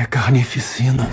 É carnificina.